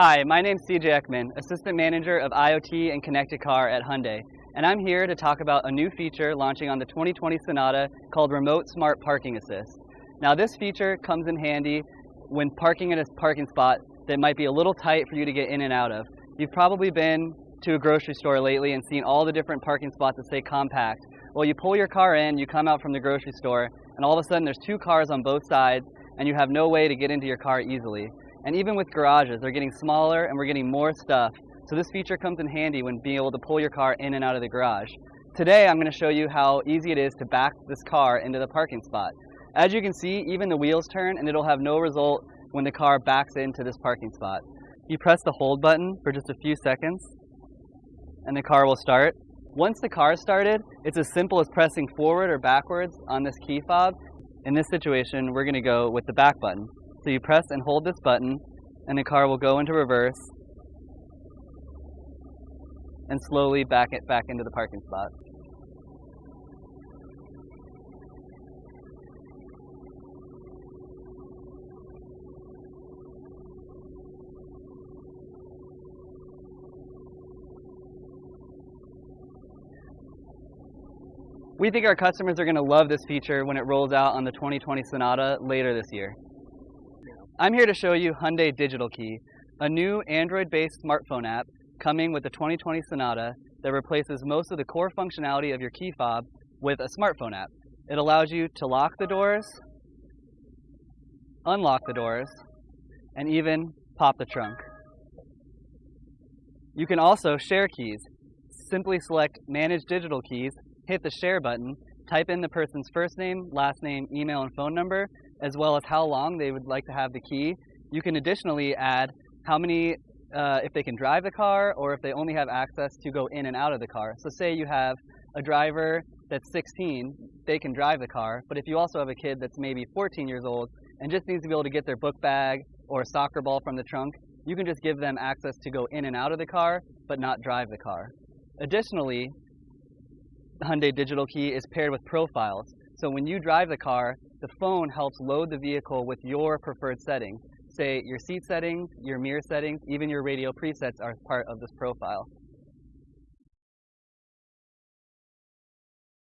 Hi, my name is CJ Ekman, Assistant Manager of IoT and Connected Car at Hyundai, and I'm here to talk about a new feature launching on the 2020 Sonata called Remote Smart Parking Assist. Now this feature comes in handy when parking in a parking spot that might be a little tight for you to get in and out of. You've probably been to a grocery store lately and seen all the different parking spots that say compact. Well, you pull your car in, you come out from the grocery store, and all of a sudden there's two cars on both sides, and you have no way to get into your car easily. And even with garages, they're getting smaller and we're getting more stuff. So this feature comes in handy when being able to pull your car in and out of the garage. Today, I'm going to show you how easy it is to back this car into the parking spot. As you can see, even the wheels turn and it'll have no result when the car backs into this parking spot. You press the hold button for just a few seconds and the car will start. Once the car started, it's as simple as pressing forward or backwards on this key fob. In this situation, we're going to go with the back button. So you press and hold this button, and the car will go into reverse and slowly back it back into the parking spot. We think our customers are going to love this feature when it rolls out on the 2020 Sonata later this year. I'm here to show you Hyundai Digital Key, a new Android-based smartphone app coming with the 2020 Sonata that replaces most of the core functionality of your key fob with a smartphone app. It allows you to lock the doors, unlock the doors, and even pop the trunk. You can also share keys. Simply select Manage Digital Keys, hit the Share button, type in the person's first name, last name, email, and phone number, as well as how long they would like to have the key. You can additionally add how many, uh, if they can drive the car or if they only have access to go in and out of the car. So say you have a driver that's 16, they can drive the car, but if you also have a kid that's maybe 14 years old and just needs to be able to get their book bag or a soccer ball from the trunk, you can just give them access to go in and out of the car, but not drive the car. Additionally, the Hyundai Digital Key is paired with profiles. So when you drive the car, the phone helps load the vehicle with your preferred settings. Say your seat settings, your mirror settings, even your radio presets are part of this profile.